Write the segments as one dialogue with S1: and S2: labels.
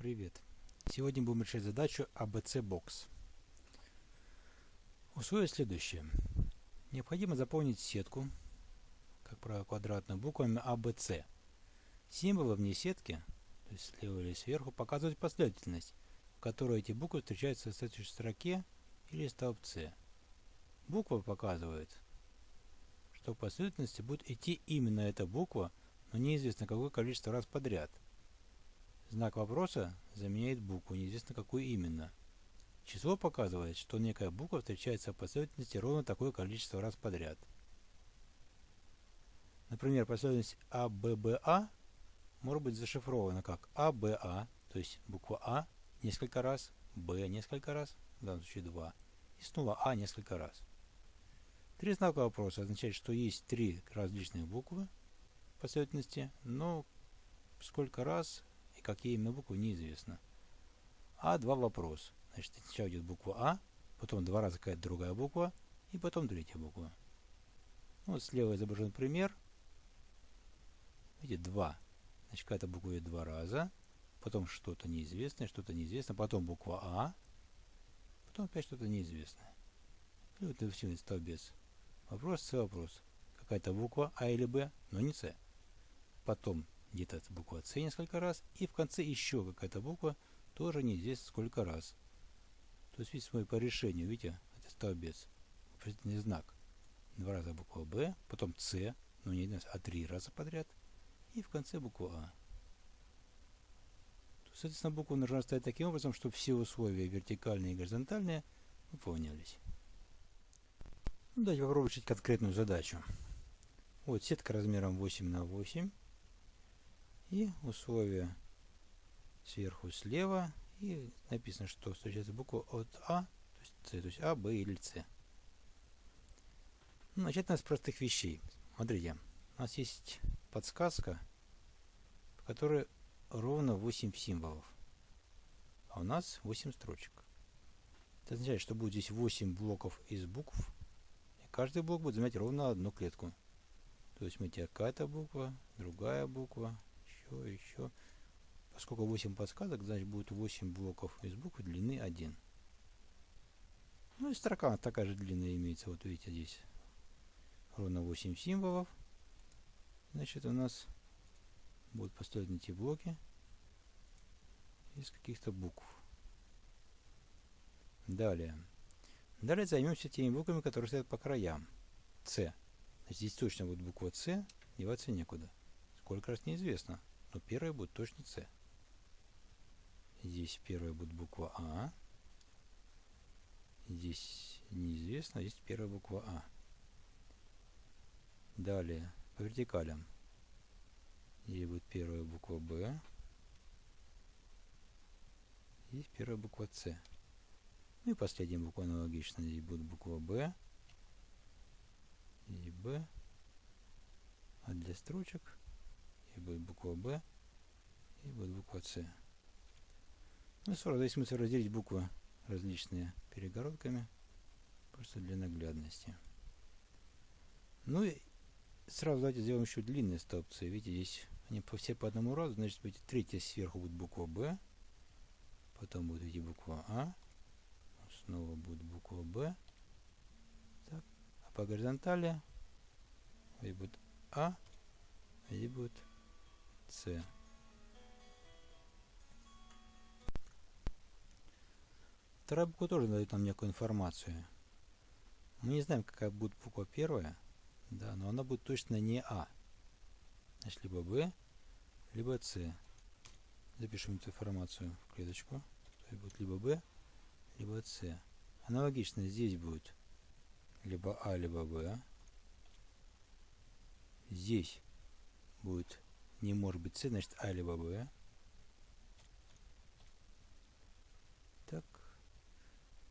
S1: Привет! Сегодня будем решать задачу ABC Box. Условие следующее. Необходимо заполнить сетку, как правило, квадратную буквами ABC. Символы вне сетки, то есть слева или сверху, показывают последовательность, в которой эти буквы встречаются в следующей строке или столбце. Буква показывает, что в последовательности будет идти именно эта буква, но неизвестно какое количество раз подряд. Знак вопроса заменяет букву, неизвестно какую именно. Число показывает, что некая буква встречается в последовательности ровно такое количество раз подряд. Например, последовательность АББА может быть зашифрована как АБА, то есть буква А несколько раз, Б несколько раз, в данном случае 2, и снова А несколько раз. Три знака вопроса означают, что есть три различных буквы в последовательности, но сколько раз и какие именно буквы неизвестно. А два вопрос. Значит, сначала идет буква А, потом два раза какая-то другая буква, и потом третья буква. Ну, вот слева изображен пример. Видите, два. Значит, какая-то буква идет два раза, потом что-то неизвестное, что-то неизвестное, потом буква А, потом опять что-то неизвестное. И вот это столбец. Вопрос, С вопрос. Какая-то буква А или Б, но не С. Потом где-то буква С несколько раз, и в конце еще какая-то буква, тоже неизвестно сколько раз. То есть, видите, по решению, видите, это столбец, вопросительный знак. Два раза буква Б, потом С, ну не один а три раза подряд, и в конце буква А. То, соответственно, буква нужно ставить таким образом, чтобы все условия вертикальные и горизонтальные выполнялись. Ну, давайте попробуем решить конкретную задачу. Вот сетка размером 8 на 8 и условия сверху слева и написано, что встречается буква от А, то есть С, то есть А, Б или С. Ну, начать надо с простых вещей. Смотрите, у нас есть подсказка, в которой ровно 8 символов, а у нас 8 строчек. Это означает, что будет здесь 8 блоков из букв, и каждый блок будет занимать ровно одну клетку. То есть мы какая-то буква, другая буква, еще, еще. Поскольку 8 подсказок, значит будет 8 блоков из букв длины 1. Ну и строка такая же длинная имеется. Вот видите здесь ровно 8 символов. Значит у нас будут построены эти блоки из каких-то букв. Далее. Далее займемся теми буквами, которые стоят по краям. С. Здесь точно будет буква С, деваться некуда. Сколько раз неизвестно но первая будет точно С. Здесь первая будет буква А. Здесь неизвестно, а здесь первая буква А. Далее, по вертикалям. Здесь будет первая буква Б. Здесь первая буква С. Ну и последняя буква аналогично. Здесь будет буква Б. И Б. А для строчек и будет буква Б, и будет буква С. Ну, сразу здесь смысл разделить буквы различные перегородками, просто для наглядности. Ну и сразу давайте сделаем еще длинные столбцы. Видите, здесь они по все по одному разу, значит, видите, третья сверху будет буква Б, потом будет идти буква А, снова будет буква Б, так, а по горизонтали здесь будет А, здесь будет с. Вторая буква тоже дает нам некую информацию. Мы не знаем, какая будет буква первая, да, но она будет точно не А. Значит, либо Б, либо С. Запишем эту информацию в клеточку. То есть будет либо Б, либо С. Аналогично здесь будет либо А, либо Б. Здесь будет не может быть С, значит А либо Б. Так.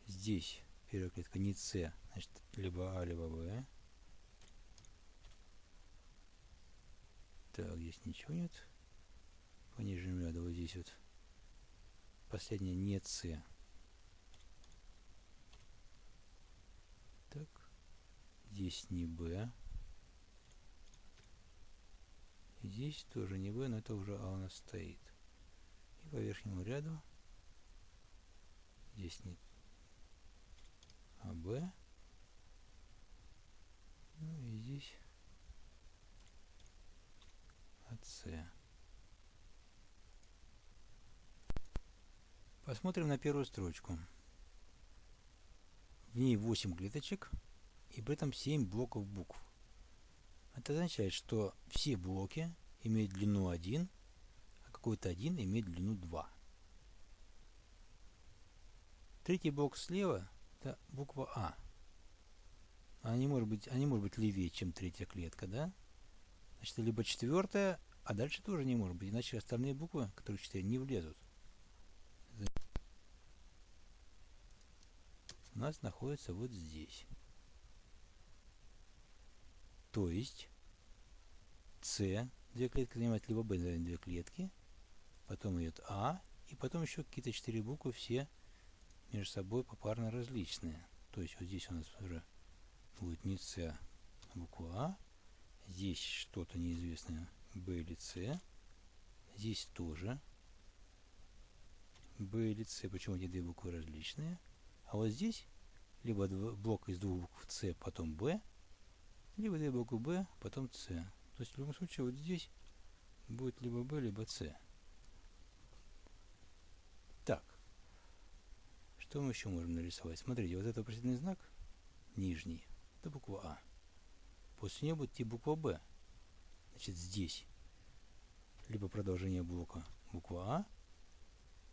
S1: Здесь первая клетка не С, значит либо А, либо Б. Так, здесь ничего нет. По нижнему ряду вот здесь вот. Последняя не С. Так. Здесь не Б. Здесь тоже не В, но это уже А у нас стоит. И по верхнему ряду здесь нет АБ. Ну и здесь АС. Посмотрим на первую строчку. В ней 8 клеточек и при этом 7 блоков букв. Это означает, что все блоки имеют длину 1, а какой-то один имеет длину 2. Третий блок слева – это буква А. Она не может быть, она не может быть левее, чем третья клетка, да? Значит, либо четвертая, а дальше тоже не может быть, иначе остальные буквы, которые четыре, не влезут. У нас находится вот здесь. То есть С, две клетки занимает, либо Б занимает две клетки, потом идет А, и потом еще какие-то четыре буквы, все между собой попарно различные. То есть вот здесь у нас уже будет не С, а буква А, здесь что-то неизвестное Б или С, здесь тоже Б или С, почему эти две буквы различные, а вот здесь либо блок из двух букв С, потом Б, либо две буквы Б, потом С. То есть в любом случае вот здесь будет либо Б, либо С. Так. Что мы еще можем нарисовать? Смотрите, вот этот вопросительный знак, нижний, это буква А. После нее будет идти буква Б. Значит, здесь либо продолжение блока буква А,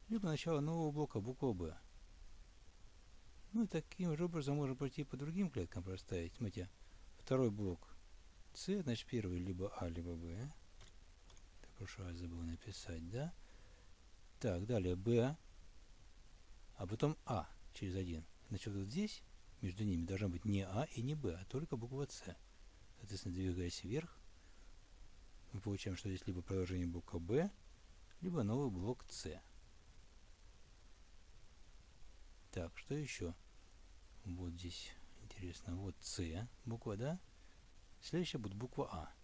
S1: либо начало нового блока буква Б. Ну и таким же образом можно пройти по другим клеткам проставить. Смотрите, Второй блок С, значит первый либо А, либо Б. Прошлый раз забыл написать, да? Так, далее Б, а потом А через один. Значит, вот здесь между ними должна быть не А и не Б, а только буква С. Соответственно, двигаясь вверх, мы получаем, что здесь либо продолжение блока Б, либо новый блок С. Так, что еще? Вот здесь интересно. Вот С буква, да? Следующая будет буква А.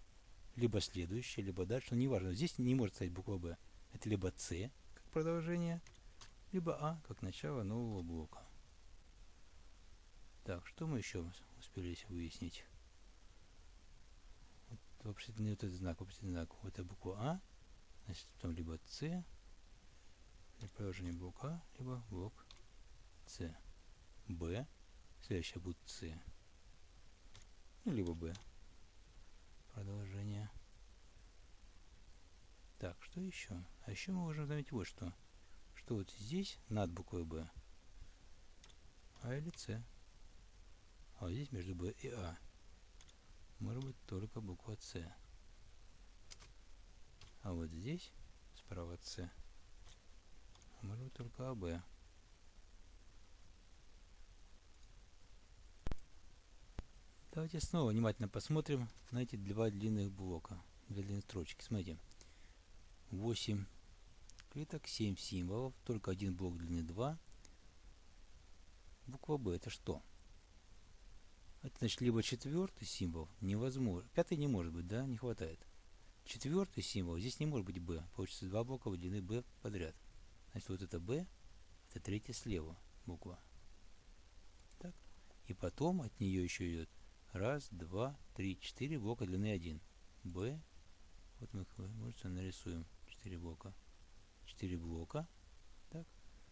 S1: Либо следующая, либо дальше. Но неважно. Здесь не может стоять буква Б. Это либо С, как продолжение, либо А, как начало нового блока. Так, что мы еще успели выяснить? Вот вопросительный вот этот знак, вопросительный знак. Вот это буква А. Значит, потом либо С, продолжение блока либо блок С. Б Следующее будет С. Ну, либо Б. Продолжение. Так, что еще? А еще мы можем заметить вот что. Что вот здесь над буквой Б А или С. А вот здесь между Б и А может быть только буква С. А вот здесь справа С может быть только АБ. Давайте снова внимательно посмотрим на эти два длинных блока, две длинных строчки. Смотрите, 8 клеток, 7 символов, только один блок длины 2. Буква Б это что? Это значит либо четвертый символ невозможно. Пятый не может быть, да, не хватает. Четвертый символ, здесь не может быть Б. Получится два блока длины Б подряд. Значит, вот это Б, это третья слева буква. Так. И потом от нее еще идет Раз, два, три, четыре блока длины 1. Б. Вот мы, можете нарисуем 4 блока. 4 блока. Так.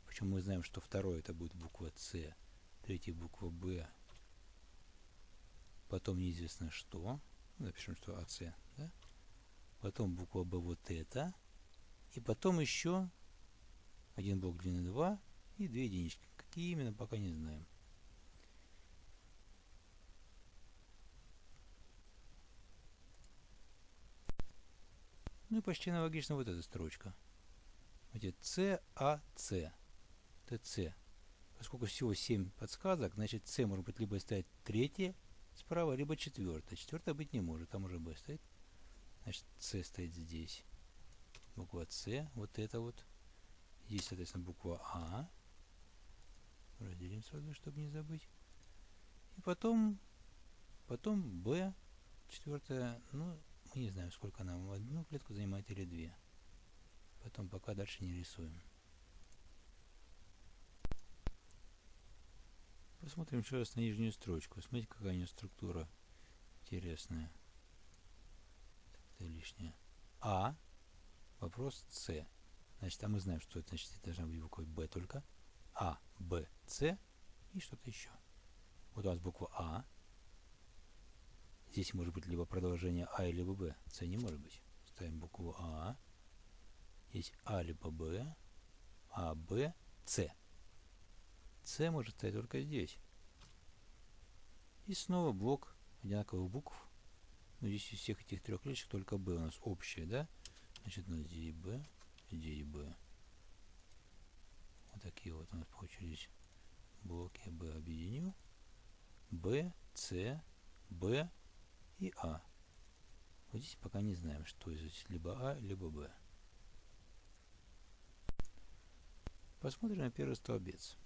S1: Причем мы знаем, что второй это будет буква С, третий буква Б. Потом неизвестно что. Напишем, что АС. Да? Потом буква Б вот это. И потом еще один блок длины 2 и две единички. Какие именно, пока не знаем. Ну и почти аналогично вот эта строчка. С, А, С. Это С. Поскольку всего 7 подсказок, значит С может быть либо стоять третье справа, либо четвертое. Четвертое быть не может, там уже Б стоит. Значит, С стоит здесь. Буква С, вот это вот. Здесь, соответственно, буква А. Разделим сразу, чтобы не забыть. И потом, потом Б, четвертое, ну, мы не знаем, сколько она одну клетку занимает или две. Поэтому пока дальше не рисуем. Посмотрим еще раз на нижнюю строчку. Смотрите, какая у нее структура интересная. Это лишнее. А. Вопрос С. Значит, а мы знаем, что это значит. Это должна быть буква Б только. А, Б, С и что-то еще. Вот у нас буква А. Здесь может быть либо продолжение А, либо Б. С не может быть. Ставим букву А. Есть А, либо Б. А, Б, С. С может стоять только здесь. И снова блок одинаковых букв. Но здесь из всех этих трех клеточек только B у нас общее, да? Значит, у нас здесь B, здесь B. Вот такие вот у нас получились блоки. B объединю. B, C, B и А. Вот здесь пока не знаем, что здесь либо А, либо Б. Посмотрим на первый столбец.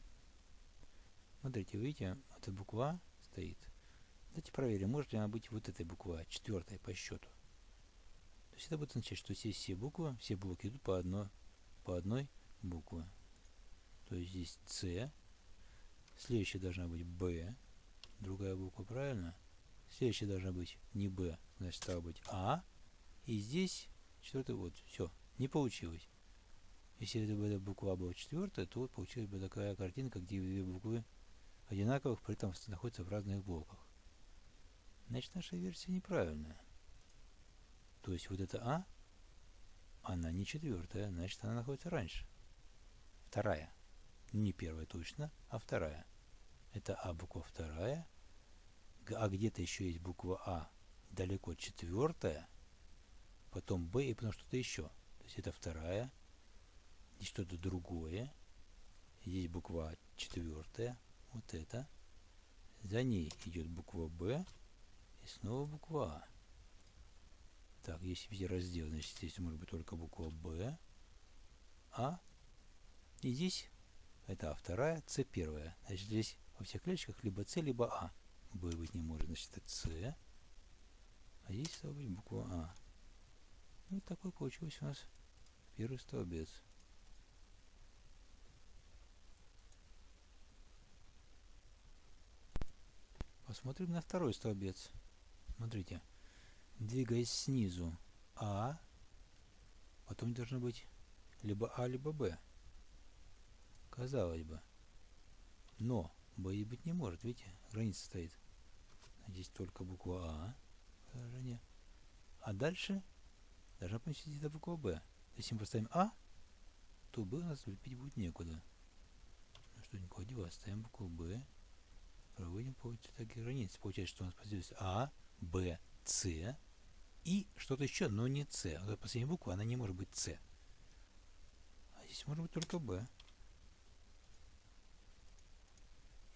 S1: Смотрите, видите, эта буква стоит. Давайте проверим, может ли она быть вот этой буквой, а, четвертой по счету. То есть это будет означать, что здесь все буквы, все блоки идут по одной, по одной букве. То есть здесь С, следующая должна быть Б, другая буква, правильно? Следующая должна быть не Б, значит, стало быть А. И здесь четвертый, вот, все, не получилось. Если это эта буква была четвертая, то вот получилась бы такая картинка, где две буквы одинаковых, при этом находятся в разных блоках. Значит, наша версия неправильная. То есть вот эта А, она не четвертая, значит, она находится раньше. Вторая. Не первая точно, а вторая. Это А буква вторая. А где-то еще есть буква А далеко четвертая, потом Б и потом что-то еще. То есть это вторая, здесь что-то другое, здесь буква А четвертая, вот это. За ней идет буква Б и снова буква А. Так, если везде раздел, значит здесь может быть только буква Б, А. И здесь это А вторая, С первая. Значит здесь во всех клеточках либо С, либо А. Б быть не может, значит это С. А здесь стала быть буква А. Ну, вот такой получился у нас первый столбец. Посмотрим на второй столбец. Смотрите. Двигаясь снизу А, потом должно быть либо А, либо Б. Казалось бы. Но Б быть не может, видите, граница стоит. Здесь только буква А. Положение. А дальше должна поместить эта буква Б. Если мы поставим А, то Б у нас лепить будет некуда. Ну что, никуда девать. Ставим букву Б проводим по такие границы. Получается, что у нас появилась А, Б, С и что-то еще, но не С. Вот последняя буква, она не может быть С. А здесь может быть только Б.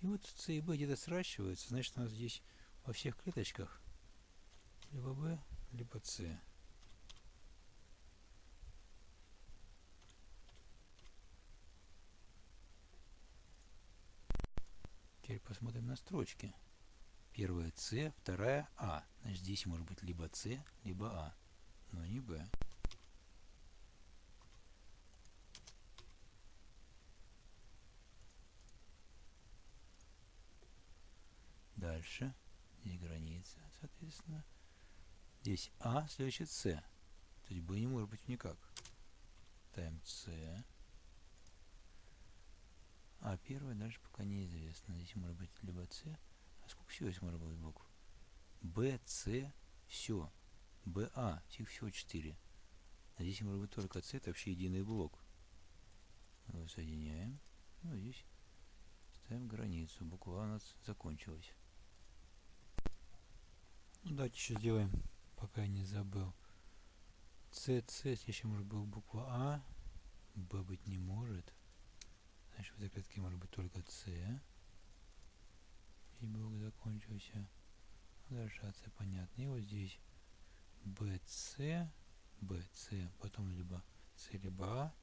S1: И вот С и Б где-то сращиваются, значит у нас здесь во всех клеточках либо Б, либо С. Теперь посмотрим на строчки. Первая С, вторая А. Значит, здесь может быть либо С, либо А, но не Б. Дальше. Здесь граница, соответственно. Здесь А, следующий С. То есть Б не может быть никак. Ставим С. А первое дальше пока неизвестно. Здесь может быть либо С. А сколько всего здесь может быть букв? Б, С, все. Б, А, всех всего 4. А здесь может быть только С, это вообще единый блок. Его соединяем. Ну, здесь ставим границу. Буква у нас закончилась. Ну, давайте еще сделаем, пока я не забыл. С, С, еще может быть буква А. Б быть не может. Значит, в этой клетке может быть только С. И блок закончился. Дальше АС понятно. И вот здесь BC, BC, потом либо С, либо А.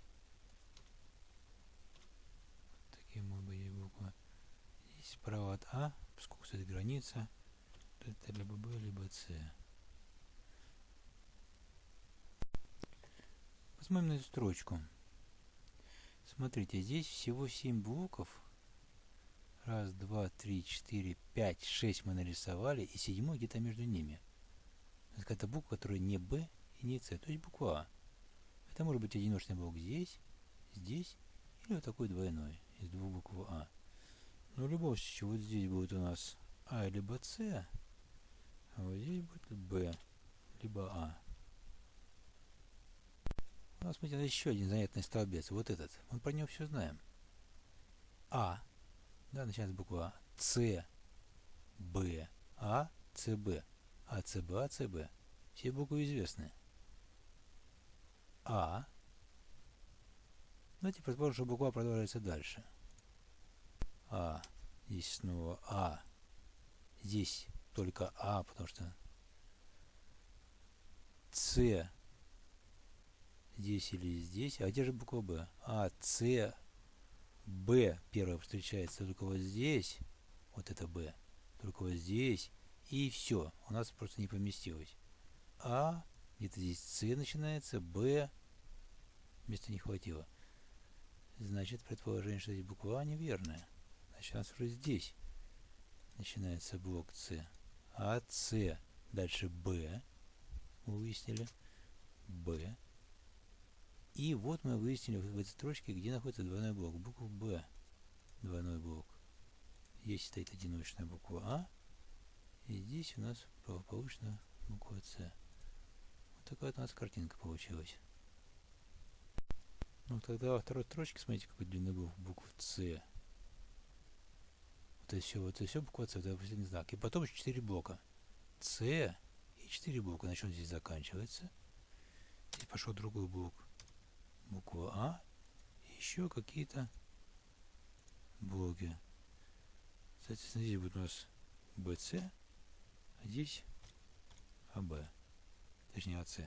S1: Такие могут быть буквы. Здесь справа от А, поскольку стоит граница, это либо Б, либо С. Посмотрим на эту строчку. Смотрите, здесь всего 7 блоков. Раз, два, три, четыре, пять, шесть мы нарисовали, и седьмой где-то между ними. Это буква, которая не Б и не С, то есть буква А. Это может быть одиночный блок здесь, здесь, или вот такой двойной, из двух букв А. Но любом случае, вот здесь будет у нас А либо С, а вот здесь будет Б либо А. У нас, смотрите, еще один занятный столбец. Вот этот. Мы про него все знаем. А. Да, начинается с буквы А. С. Б. А. С. Б. А. С. Б. А. С. Б. Все буквы известны. А. Давайте предположим, что буква продолжается дальше. А. Здесь снова А. Здесь только А, потому что С здесь или здесь. А где же буква Б? А, С, Б первая встречается только вот здесь. Вот это Б. Только вот здесь. И все. У нас просто не поместилось. А, где-то здесь С начинается, Б. Места не хватило. Значит, предположение, что здесь буква А неверная. Значит, у нас уже здесь начинается блок С. А, С. Дальше Б. Выяснили. Б. И вот мы выяснили в этой строчке, где находится двойной блок. Буква Б. Двойной блок. Здесь стоит одиночная буква А. И здесь у нас благополучно буква С. Вот такая вот у нас картинка получилась. Ну, тогда во второй строчке, смотрите, какой длинный блок букв С. Это все, вот это все буква С, это последний знак. И потом еще 4 блока. С и 4 блока. На чем здесь заканчивается? Здесь пошел другой блок буква А и еще какие-то блоки. Соответственно, здесь будет у нас BC, а здесь АБ, точнее АС.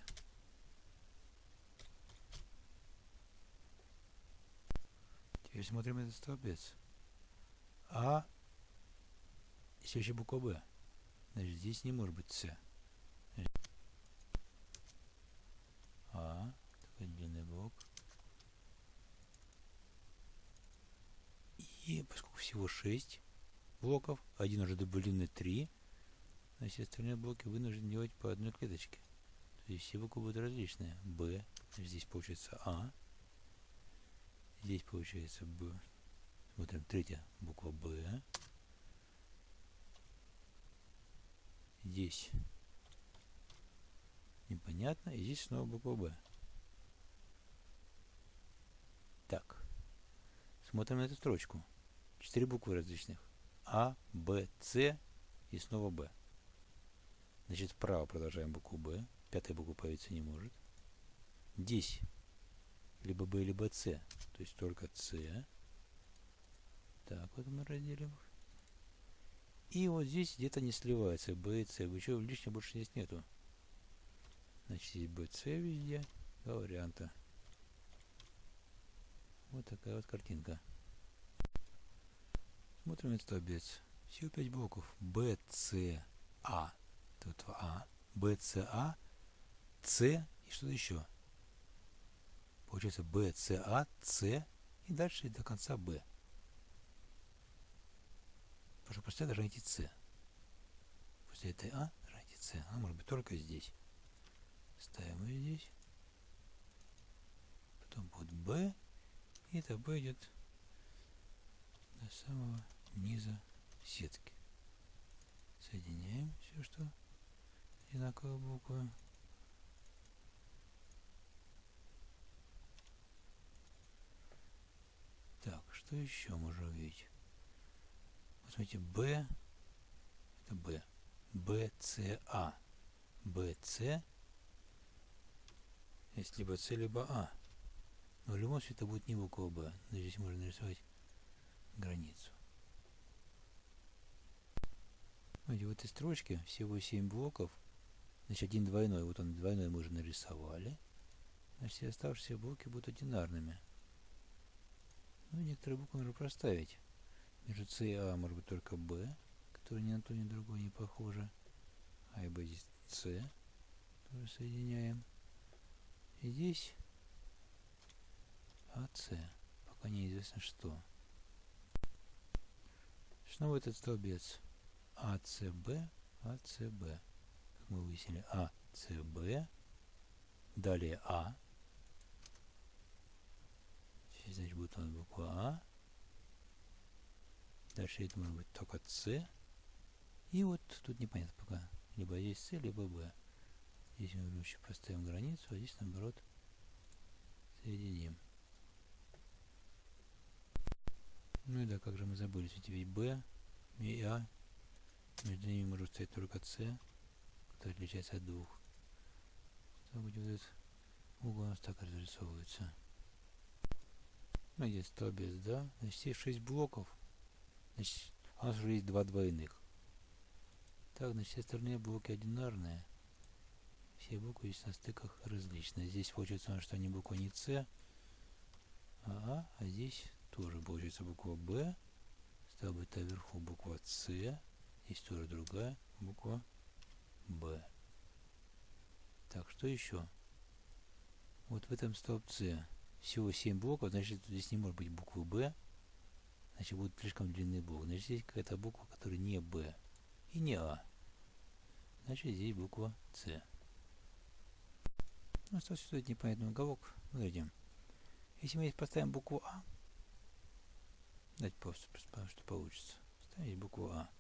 S1: Теперь смотрим этот столбец. А, еще буква Б. Значит, здесь не может быть С. А, такой длинный блок. И поскольку всего 6 блоков, один уже длины 3, значит остальные блоки вынуждены делать по одной клеточке. То есть все буквы будут различные. Б, здесь получается А, здесь получается Б. Смотрим, третья буква Б. Здесь непонятно, и здесь снова буква Б. Так, смотрим на эту строчку. Четыре буквы различных. А, Б, С и снова Б. Значит, вправо продолжаем букву Б. Пятая буква появиться не может. Здесь либо Б, либо С. То есть только С. Так, вот мы разделим. И вот здесь где-то не сливается С. Еще лишнего больше здесь нету. Значит, здесь С везде. Два варианта. Вот такая вот картинка. Смотрим этот столбец. Всего 5 блоков. B, C, A. Тут А. B, C, A. C и что-то еще. Получается B, C, A, C и дальше до конца B. Потому что после должна идти C. После этой А должна идти C. Она может быть только здесь. Ставим ее здесь. Потом будет B. И это B идет до самого низа сетки. Соединяем все, что одинаковые буквы. Так, что еще можно увидеть? Посмотрите, B, это B, B, C, A. B, C, есть либо C, либо А. Но в любом случае это будет не буква Б. Но здесь можно нарисовать границу. Смотрите, в этой строчке всего 7 блоков. Значит, один двойной. Вот он двойной мы уже нарисовали. Значит, все оставшиеся блоки будут одинарными. Ну, некоторые буквы нужно проставить. Между С и А может быть только Б, который ни на то, ни на другое не похоже. А и Б здесь С. Тоже соединяем. И здесь С. Пока неизвестно что. Снова этот столбец АЦБ, АЦБ. Как мы выяснили, АЦБ. Далее А. Здесь, значит, будет у буква А. Дальше это может быть только С. И вот тут непонятно пока. Либо здесь С, либо Б. Здесь мы лучше поставим границу, а здесь наоборот соединим. Ну и да, как же мы забыли, ведь ведь B и A, между ними может стоять только C, который отличается от двух. То будет вот этот угол у нас так разрисовывается. Ну, здесь столбец, да. Значит, есть 6 блоков. Значит, у нас уже есть два двойных. Так, значит, все остальные блоки одинарные. Все буквы здесь на стыках различные. Здесь получается, что они буква не С, а А, а здесь тоже получается буква Б. Стало быть, вверху буква С. Здесь тоже другая буква Б. Так, что еще? Вот в этом столбце всего 7 блоков, значит, здесь не может быть буквы Б. Значит, будет слишком длинный блок. Значит, здесь какая-то буква, которая не Б и не А. Значит, здесь буква С. Ну, остался сюда непонятный уголок. Выглядим. Если мы здесь поставим букву А, давайте просто представим, что получится. Ставить букву А.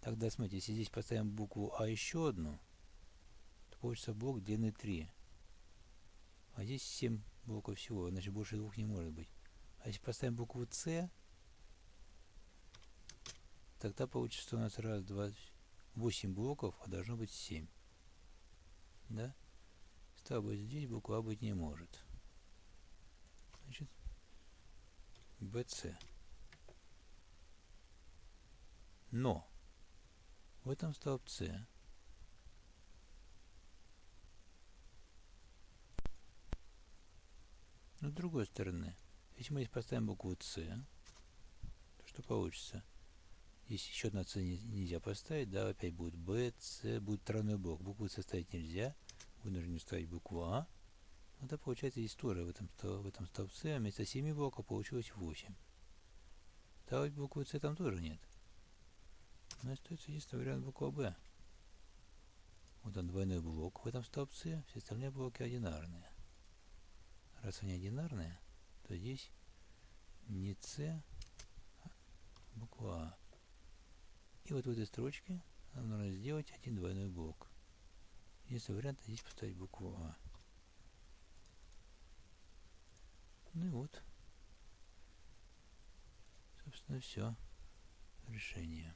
S1: Тогда, смотрите, если здесь поставим букву А еще одну, то получится блок длины 3. А здесь 7 блоков всего, значит больше двух не может быть. А если поставим букву С, тогда получится, у нас раз, два, 8 блоков, а должно быть 7. Да? Стало быть, здесь буква быть не может. Значит, BC. Но в этом столбце но с другой стороны, если мы здесь поставим букву С, то что получится? Здесь еще одна С нельзя поставить, да, опять будет Б, С, будет тройной блок. Букву С ставить нельзя, вынуждены ставить букву А. Это получается история в этом, в этом столбце. А вместо 7 блоков получилось 8. Ставить букву С там тоже нет. Но остается единственный вариант буква Б. Вот он двойной блок в этом столбце, все остальные блоки одинарные. Раз они одинарные, то здесь не С, а буква А. И вот в этой строчке нам нужно сделать один двойной блок. Единственный вариант здесь поставить букву А. Ну и вот. Собственно, все. Решение.